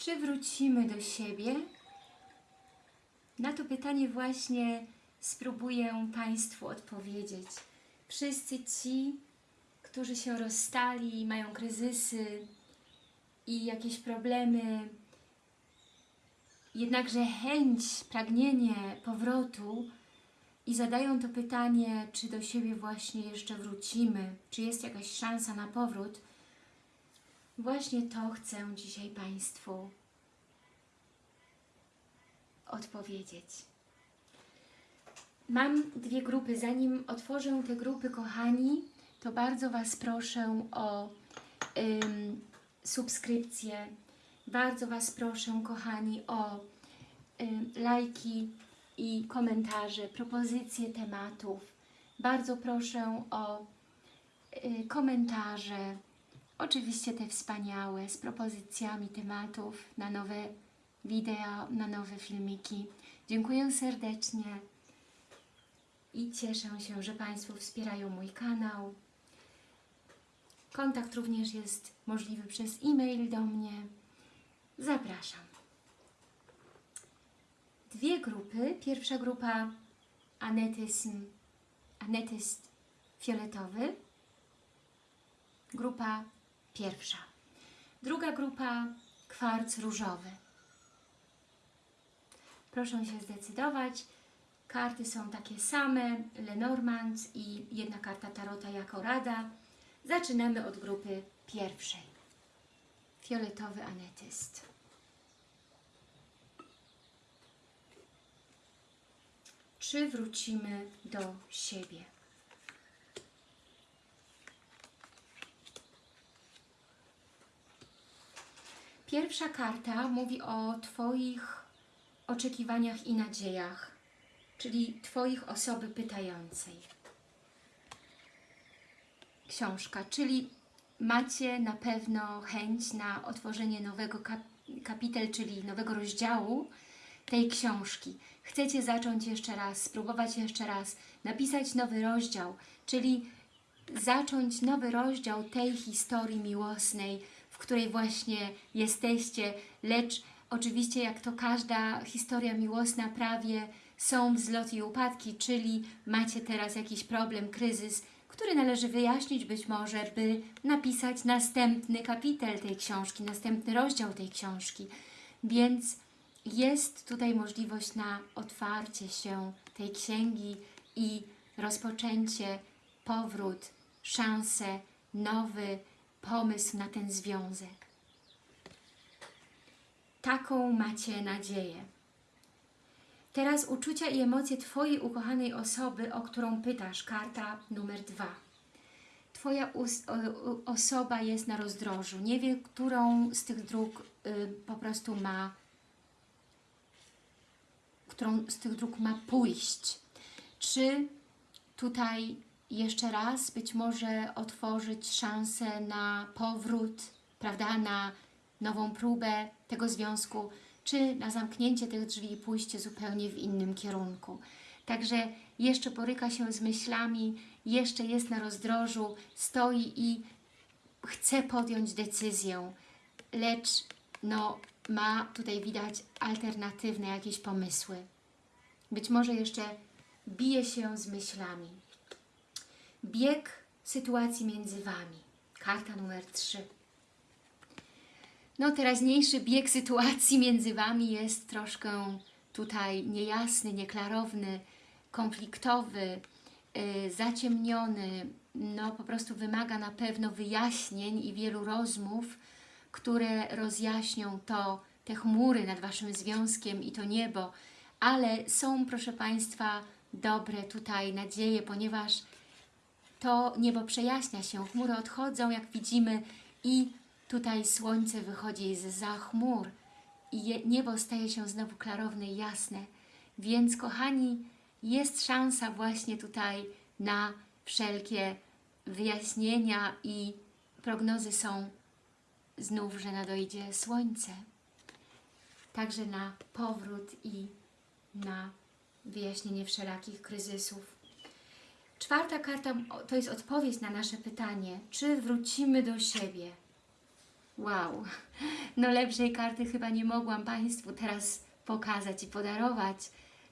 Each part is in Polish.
Czy wrócimy do siebie? Na to pytanie właśnie spróbuję Państwu odpowiedzieć. Wszyscy ci, którzy się rozstali, mają kryzysy i jakieś problemy, jednakże chęć, pragnienie powrotu i zadają to pytanie, czy do siebie właśnie jeszcze wrócimy, czy jest jakaś szansa na powrót, właśnie to chcę dzisiaj Państwu odpowiedzieć. Mam dwie grupy. Zanim otworzę te grupy, kochani, to bardzo Was proszę o ym, subskrypcję. Bardzo Was proszę, kochani, o ym, lajki i komentarze, propozycje tematów. Bardzo proszę o y, komentarze, oczywiście te wspaniałe, z propozycjami tematów na nowe wideo, na nowe filmiki. Dziękuję serdecznie i cieszę się, że Państwo wspierają mój kanał. Kontakt również jest możliwy przez e-mail do mnie. Zapraszam. Dwie grupy. Pierwsza grupa anetyzm, anetyst fioletowy. Grupa pierwsza. Druga grupa kwarc różowy. Proszę się zdecydować. Karty są takie same, Lenormand i jedna karta Tarota jako rada. Zaczynamy od grupy pierwszej. Fioletowy anetyst. Czy wrócimy do siebie? Pierwsza karta mówi o Twoich oczekiwaniach i nadziejach, czyli Twoich osoby pytającej. Książka, czyli macie na pewno chęć na otworzenie nowego kap kapitel, czyli nowego rozdziału tej książki. Chcecie zacząć jeszcze raz, spróbować jeszcze raz, napisać nowy rozdział, czyli zacząć nowy rozdział tej historii miłosnej, której właśnie jesteście, lecz oczywiście jak to każda historia miłosna prawie są wzloty i upadki, czyli macie teraz jakiś problem, kryzys, który należy wyjaśnić być może, by napisać następny kapitel tej książki, następny rozdział tej książki. Więc jest tutaj możliwość na otwarcie się tej księgi i rozpoczęcie, powrót, szansę, nowy pomysł na ten związek. Taką macie nadzieję. Teraz uczucia i emocje Twojej ukochanej osoby, o którą pytasz, karta numer dwa. Twoja osoba jest na rozdrożu, nie wie, którą z tych dróg y, po prostu ma, którą z tych dróg ma pójść. Czy tutaj jeszcze raz być może otworzyć szansę na powrót, prawda, na nową próbę tego związku, czy na zamknięcie tych drzwi i pójście zupełnie w innym kierunku. Także jeszcze boryka się z myślami, jeszcze jest na rozdrożu, stoi i chce podjąć decyzję, lecz no, ma tutaj widać alternatywne jakieś pomysły. Być może jeszcze bije się z myślami. Bieg sytuacji między Wami. Karta numer 3. No, teraźniejszy bieg sytuacji między Wami jest troszkę tutaj niejasny, nieklarowny, konfliktowy, yy, zaciemniony, no po prostu wymaga na pewno wyjaśnień i wielu rozmów, które rozjaśnią to, te chmury nad Waszym związkiem i to niebo, ale są, proszę Państwa, dobre tutaj nadzieje, ponieważ to niebo przejaśnia się, chmury odchodzą, jak widzimy, i tutaj słońce wychodzi z za chmur i niebo staje się znowu klarowne i jasne. Więc, kochani, jest szansa właśnie tutaj na wszelkie wyjaśnienia i prognozy są znów, że nadejdzie słońce. Także na powrót i na wyjaśnienie wszelakich kryzysów. Czwarta karta to jest odpowiedź na nasze pytanie, czy wrócimy do siebie. Wow, no lepszej karty chyba nie mogłam Państwu teraz pokazać i podarować.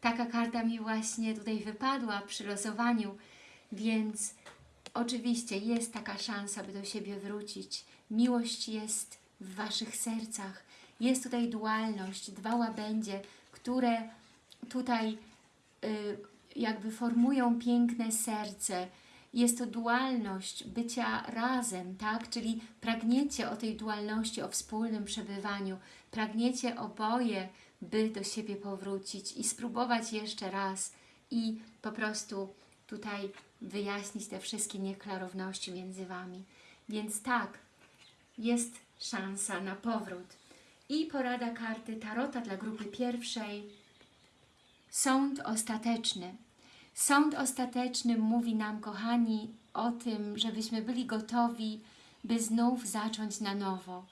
Taka karta mi właśnie tutaj wypadła przy losowaniu, więc oczywiście jest taka szansa, by do siebie wrócić. Miłość jest w Waszych sercach. Jest tutaj dualność, dwa łabędzie, które tutaj y, jakby formują piękne serce. Jest to dualność bycia razem, tak? Czyli pragniecie o tej dualności, o wspólnym przebywaniu. Pragniecie oboje, by do siebie powrócić i spróbować jeszcze raz i po prostu tutaj wyjaśnić te wszystkie nieklarowności między Wami. Więc tak, jest szansa na powrót. I porada karty Tarota dla grupy pierwszej. Sąd ostateczny. Sąd ostateczny mówi nam, kochani, o tym, żebyśmy byli gotowi, by znów zacząć na nowo,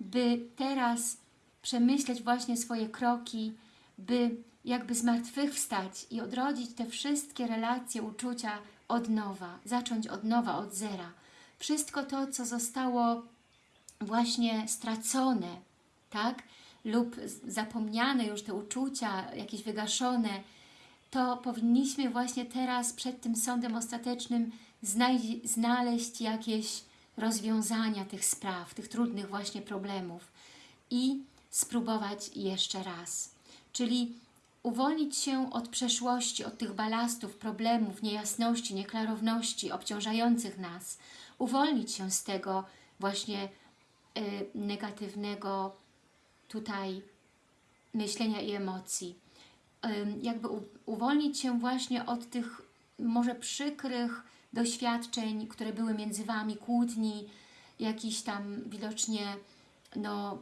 by teraz przemyśleć właśnie swoje kroki, by jakby zmartwychwstać i odrodzić te wszystkie relacje, uczucia od nowa, zacząć od nowa, od zera. Wszystko to, co zostało właśnie stracone, tak? Lub zapomniane już te uczucia, jakieś wygaszone, to powinniśmy właśnie teraz przed tym sądem ostatecznym znaleźć jakieś rozwiązania tych spraw, tych trudnych właśnie problemów i spróbować jeszcze raz. Czyli uwolnić się od przeszłości, od tych balastów, problemów, niejasności, nieklarowności obciążających nas. Uwolnić się z tego właśnie y, negatywnego tutaj myślenia i emocji. Jakby uwolnić się właśnie od tych może przykrych doświadczeń, które były między Wami, kłótni, jakichś tam widocznie no,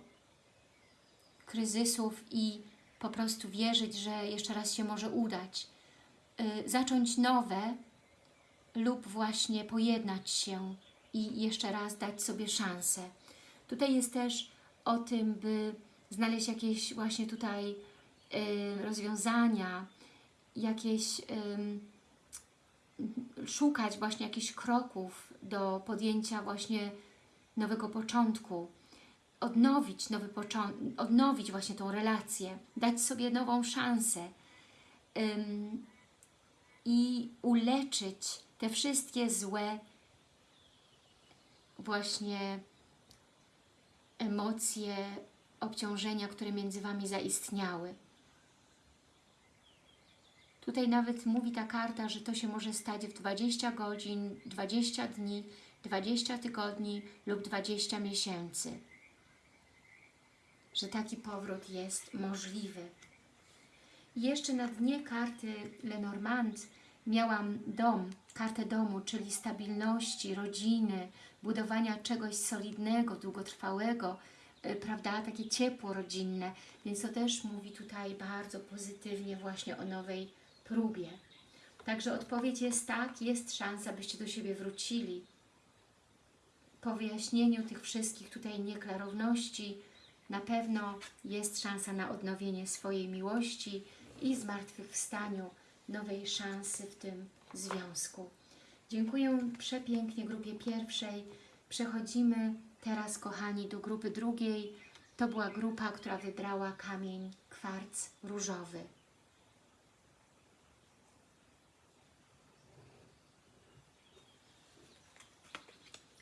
kryzysów i po prostu wierzyć, że jeszcze raz się może udać. Y, zacząć nowe lub właśnie pojednać się i jeszcze raz dać sobie szansę. Tutaj jest też o tym, by znaleźć jakieś właśnie tutaj rozwiązania, jakieś szukać właśnie jakichś kroków do podjęcia właśnie nowego początku, odnowić nowy początek, odnowić właśnie tą relację, dać sobie nową szansę ym, i uleczyć te wszystkie złe właśnie emocje, obciążenia, które między Wami zaistniały. Tutaj nawet mówi ta karta, że to się może stać w 20 godzin, 20 dni, 20 tygodni lub 20 miesięcy. Że taki powrót jest możliwy. Jeszcze na dnie karty Lenormand miałam dom, kartę domu, czyli stabilności, rodziny, budowania czegoś solidnego, długotrwałego, y, prawda, takie ciepło rodzinne, więc to też mówi tutaj bardzo pozytywnie właśnie o nowej próbie. Także odpowiedź jest tak, jest szansa, byście do siebie wrócili. Po wyjaśnieniu tych wszystkich tutaj nieklarowności na pewno jest szansa na odnowienie swojej miłości i zmartwychwstaniu nowej szansy w tym związku. Dziękuję przepięknie grupie pierwszej. Przechodzimy teraz, kochani, do grupy drugiej. To była grupa, która wybrała kamień kwarc różowy.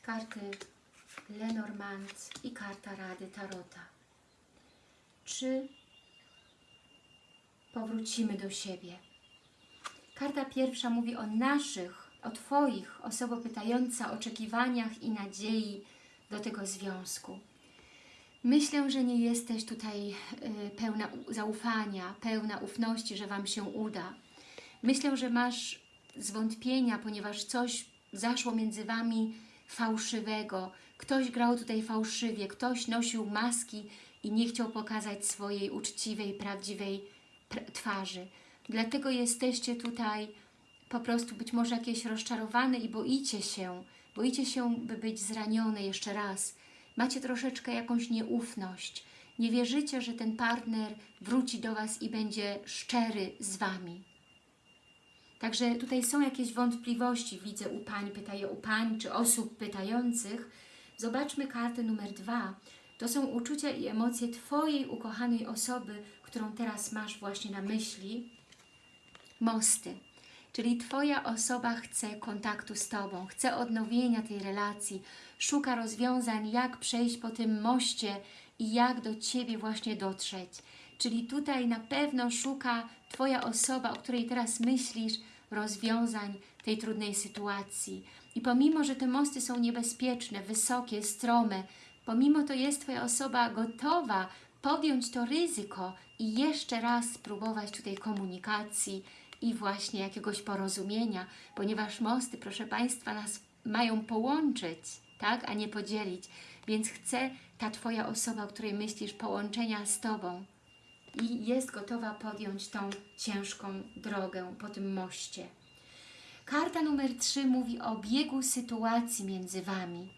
Karty Lenormand i karta Rady Tarota. Czy powrócimy do siebie? Karta pierwsza mówi o naszych, o Twoich, osobo pytająca, oczekiwaniach i nadziei do tego związku. Myślę, że nie jesteś tutaj y, pełna zaufania, pełna ufności, że Wam się uda. Myślę, że masz zwątpienia, ponieważ coś zaszło między Wami fałszywego. Ktoś grał tutaj fałszywie, ktoś nosił maski i nie chciał pokazać swojej uczciwej, prawdziwej pr- twarzy. Dlatego jesteście tutaj po prostu być może jakieś rozczarowane i boicie się, boicie się, by być zranione jeszcze raz. Macie troszeczkę jakąś nieufność. Nie wierzycie, że ten partner wróci do Was i będzie szczery z Wami. Także tutaj są jakieś wątpliwości, widzę u Pań, pytaję u Pań, czy osób pytających. Zobaczmy kartę numer dwa. To są uczucia i emocje Twojej ukochanej osoby, którą teraz masz właśnie na myśli. Mosty. Czyli Twoja osoba chce kontaktu z Tobą, chce odnowienia tej relacji, szuka rozwiązań, jak przejść po tym moście i jak do Ciebie właśnie dotrzeć. Czyli tutaj na pewno szuka Twoja osoba, o której teraz myślisz, rozwiązań tej trudnej sytuacji. I pomimo, że te mosty są niebezpieczne, wysokie, strome, pomimo to jest Twoja osoba gotowa podjąć to ryzyko i jeszcze raz spróbować tutaj komunikacji i właśnie jakiegoś porozumienia, ponieważ mosty, proszę Państwa, nas mają połączyć, tak, a nie podzielić. Więc chce ta Twoja osoba, o której myślisz, połączenia z Tobą i jest gotowa podjąć tą ciężką drogę po tym moście. Karta numer 3 mówi o biegu sytuacji między Wami.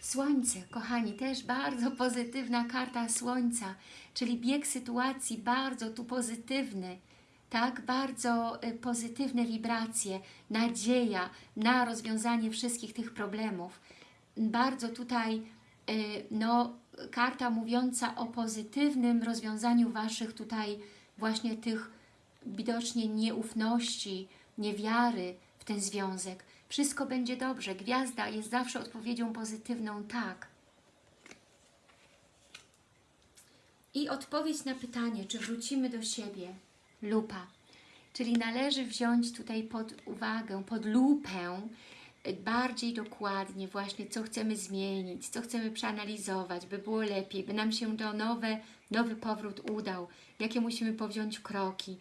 Słońce, kochani, też bardzo pozytywna karta Słońca, czyli bieg sytuacji bardzo tu pozytywny, tak, bardzo y, pozytywne wibracje, nadzieja na rozwiązanie wszystkich tych problemów. Bardzo tutaj, y, no, karta mówiąca o pozytywnym rozwiązaniu Waszych tutaj właśnie tych widocznie nieufności, niewiary w ten związek. Wszystko będzie dobrze. Gwiazda jest zawsze odpowiedzią pozytywną tak. I odpowiedź na pytanie, czy wrócimy do siebie, lupa. Czyli należy wziąć tutaj pod uwagę, pod lupę bardziej dokładnie właśnie, co chcemy zmienić, co chcemy przeanalizować, by było lepiej, by nam się to nowe, nowy powrót udał, jakie musimy powziąć kroki,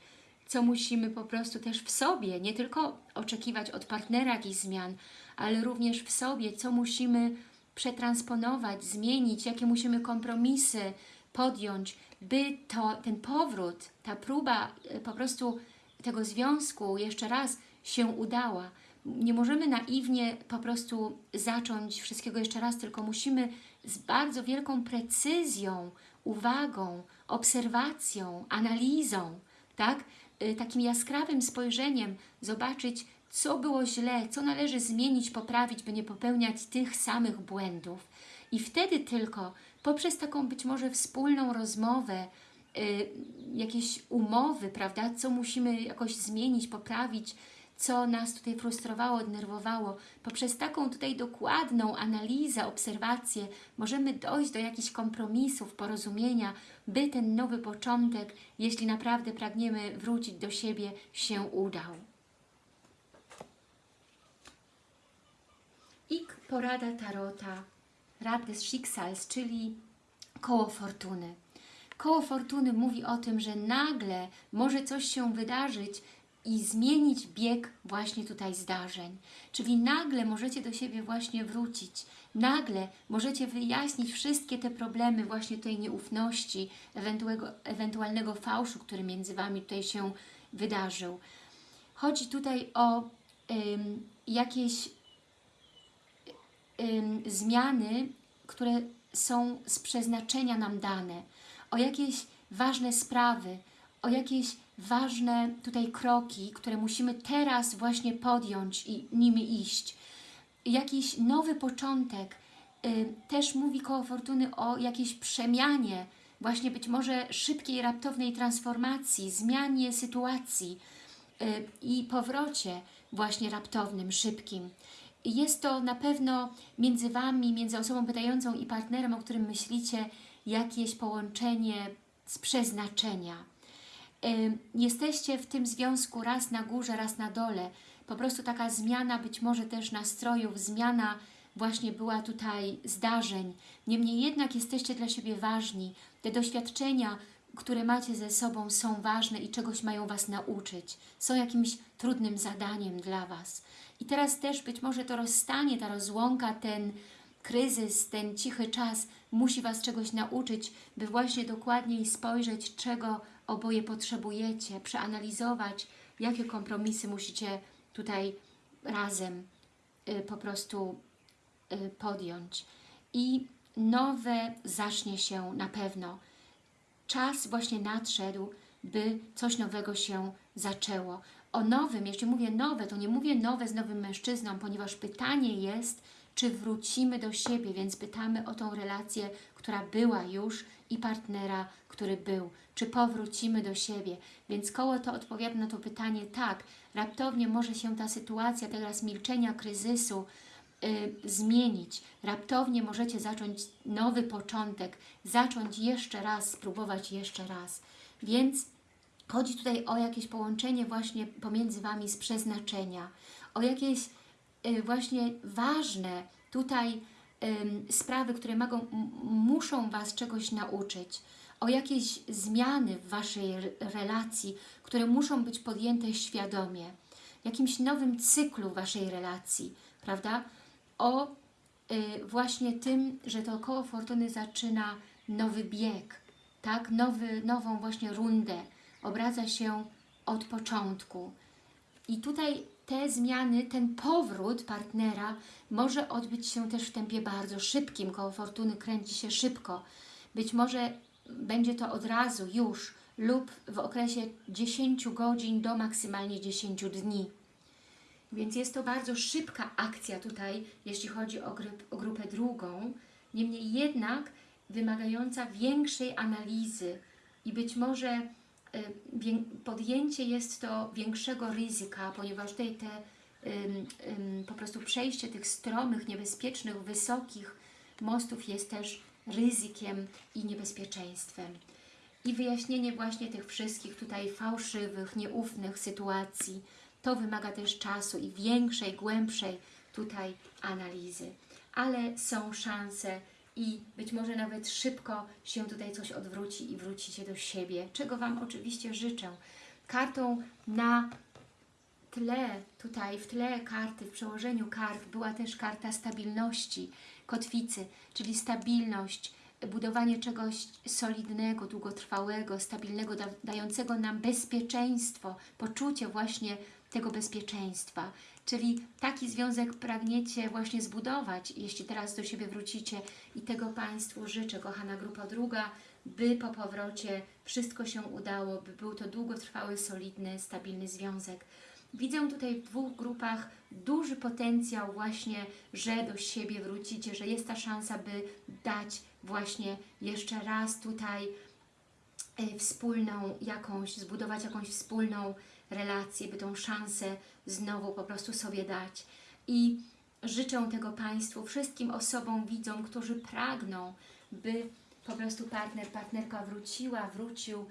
co musimy po prostu też w sobie, nie tylko oczekiwać od partnera jakichś zmian, ale również w sobie, co musimy przetransponować, zmienić, jakie musimy kompromisy podjąć, by to, ten powrót, ta próba e, po prostu tego związku jeszcze raz się udała. Nie możemy naiwnie po prostu zacząć wszystkiego jeszcze raz, tylko musimy z bardzo wielką precyzją, uwagą, obserwacją, analizą, tak? Y, takim jaskrawym spojrzeniem zobaczyć, co było źle, co należy zmienić, poprawić, by nie popełniać tych samych błędów. I wtedy tylko poprzez taką być może wspólną rozmowę, y, jakieś umowy, prawda, co musimy jakoś zmienić, poprawić, co nas tutaj frustrowało, denerwowało. Poprzez taką tutaj dokładną analizę, obserwację możemy dojść do jakichś kompromisów, porozumienia, by ten nowy początek, jeśli naprawdę pragniemy wrócić do siebie, się udał. I porada Tarota, Rad des Schicksals, czyli koło fortuny. Koło fortuny mówi o tym, że nagle może coś się wydarzyć, i zmienić bieg właśnie tutaj zdarzeń. Czyli nagle możecie do siebie właśnie wrócić, nagle możecie wyjaśnić wszystkie te problemy właśnie tej nieufności, ewentualnego fałszu, który między Wami tutaj się wydarzył. Chodzi tutaj o ym, jakieś ym, zmiany, które są z przeznaczenia nam dane, o jakieś ważne sprawy, o jakieś ważne tutaj kroki, które musimy teraz właśnie podjąć i nimi iść. Jakiś nowy początek. Y, też mówi koło Fortuny o jakiejś przemianie, właśnie być może szybkiej, raptownej transformacji, zmianie sytuacji y, i powrocie właśnie raptownym, szybkim. Jest to na pewno między Wami, między osobą pytającą i partnerem, o którym myślicie, jakieś połączenie z przeznaczenia jesteście w tym związku raz na górze, raz na dole. Po prostu taka zmiana być może też nastrojów, zmiana właśnie była tutaj zdarzeń. Niemniej jednak jesteście dla siebie ważni. Te doświadczenia, które macie ze sobą są ważne i czegoś mają Was nauczyć. Są jakimś trudnym zadaniem dla Was. I teraz też być może to rozstanie, ta rozłąka, ten kryzys, ten cichy czas musi Was czegoś nauczyć, by właśnie dokładniej spojrzeć, czego oboje potrzebujecie, przeanalizować, jakie kompromisy musicie tutaj razem y, po prostu y, podjąć. I nowe zacznie się na pewno. Czas właśnie nadszedł, by coś nowego się zaczęło. O nowym, jeśli mówię nowe, to nie mówię nowe z nowym mężczyzną, ponieważ pytanie jest, czy wrócimy do siebie, więc pytamy o tą relację, która była już i partnera, który był. Czy powrócimy do siebie? Więc koło to odpowiada na to pytanie tak. Raptownie może się ta sytuacja teraz milczenia, kryzysu y, zmienić. Raptownie możecie zacząć nowy początek, zacząć jeszcze raz, spróbować jeszcze raz. Więc chodzi tutaj o jakieś połączenie właśnie pomiędzy Wami z przeznaczenia, o jakieś właśnie ważne tutaj sprawy, które mogą, muszą Was czegoś nauczyć, o jakieś zmiany w Waszej re- relacji, które muszą być podjęte świadomie, jakimś nowym cyklu Waszej relacji, prawda? O y, właśnie tym, że to koło fortuny zaczyna nowy bieg, tak? Nowy, nową właśnie rundę, obraca się od początku. I tutaj te zmiany, ten powrót partnera może odbyć się też w tempie bardzo szybkim. Koło fortuny kręci się szybko. Być może będzie to od razu, już lub w okresie 10 godzin do maksymalnie 10 dni. Więc jest to bardzo szybka akcja tutaj, jeśli chodzi o, o grupę drugą. Niemniej jednak wymagająca większej analizy i być może podjęcie jest to większego ryzyka, ponieważ tutaj te po prostu przejście tych stromych, niebezpiecznych, wysokich mostów jest też ryzykiem i niebezpieczeństwem. I wyjaśnienie właśnie tych wszystkich tutaj fałszywych, nieufnych sytuacji, to wymaga też czasu i większej, głębszej tutaj analizy. Ale są szanse i być może nawet szybko się tutaj coś odwróci i wrócicie do siebie, czego Wam oczywiście życzę. Kartą na tle, tutaj w tle karty, w przełożeniu kart była też karta stabilności, kotwicy, czyli stabilność, budowanie czegoś solidnego, długotrwałego, stabilnego, da, dającego nam bezpieczeństwo, poczucie właśnie tego bezpieczeństwa. Czyli taki związek pragniecie właśnie zbudować, jeśli teraz do siebie wrócicie i tego Państwu życzę, kochana grupa druga, by po powrocie wszystko się udało, by był to długotrwały, solidny, stabilny związek. Widzę tutaj w dwóch grupach duży potencjał właśnie, że do siebie wrócicie, że jest ta szansa, by dać właśnie jeszcze raz tutaj y, wspólną jakąś, zbudować jakąś wspólną relację, by tą szansę znowu po prostu sobie dać. I życzę tego Państwu, wszystkim osobom, widzom, którzy pragną, by po prostu partner, partnerka wróciła, wrócił.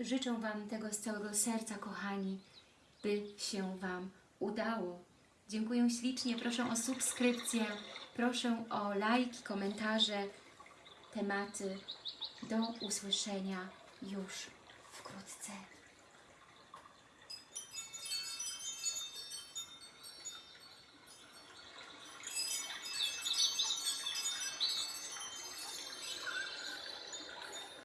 Życzę Wam tego z całego serca, kochani, by się Wam udało. Dziękuję ślicznie, proszę o subskrypcję, proszę o lajki, komentarze, tematy. Do usłyszenia już Monseigneur.